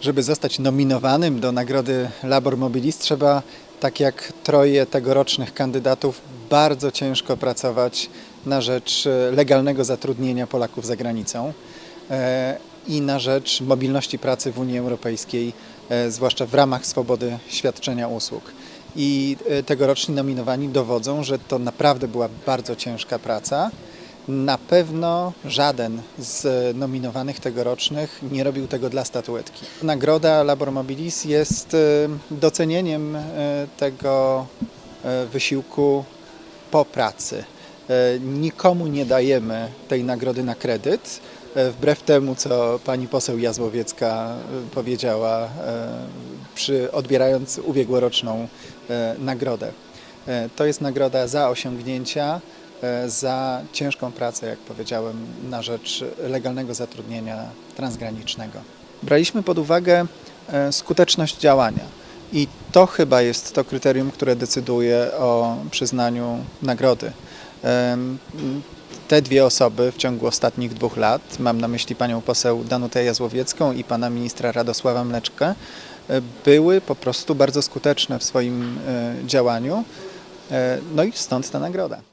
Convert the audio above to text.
Żeby zostać nominowanym do nagrody Labor Mobilis trzeba, tak jak troje tegorocznych kandydatów, bardzo ciężko pracować na rzecz e, legalnego zatrudnienia Polaków za granicą e, i na rzecz mobilności pracy w Unii Europejskiej, e, zwłaszcza w ramach swobody świadczenia usług. I tegoroczni nominowani dowodzą, że to naprawdę była bardzo ciężka praca. Na pewno żaden z nominowanych tegorocznych nie robił tego dla statuetki. Nagroda Labor Mobilis jest e, docenieniem e, tego e, wysiłku po pracy. Nikomu nie dajemy tej nagrody na kredyt, wbrew temu, co pani poseł Jazłowiecka powiedziała, przy odbierając ubiegłoroczną nagrodę. To jest nagroda za osiągnięcia, za ciężką pracę, jak powiedziałem, na rzecz legalnego zatrudnienia transgranicznego. Braliśmy pod uwagę e, skuteczność działania i to chyba jest to kryterium, które decyduje o przyznaniu nagrody. Te dwie osoby w ciągu ostatnich dwóch lat, mam na myśli panią poseł Danutę Jazłowiecką i pana ministra Radosława Mleczkę, e, były po prostu bardzo skuteczne w swoim e, działaniu. E, No i stąd ta nagroda.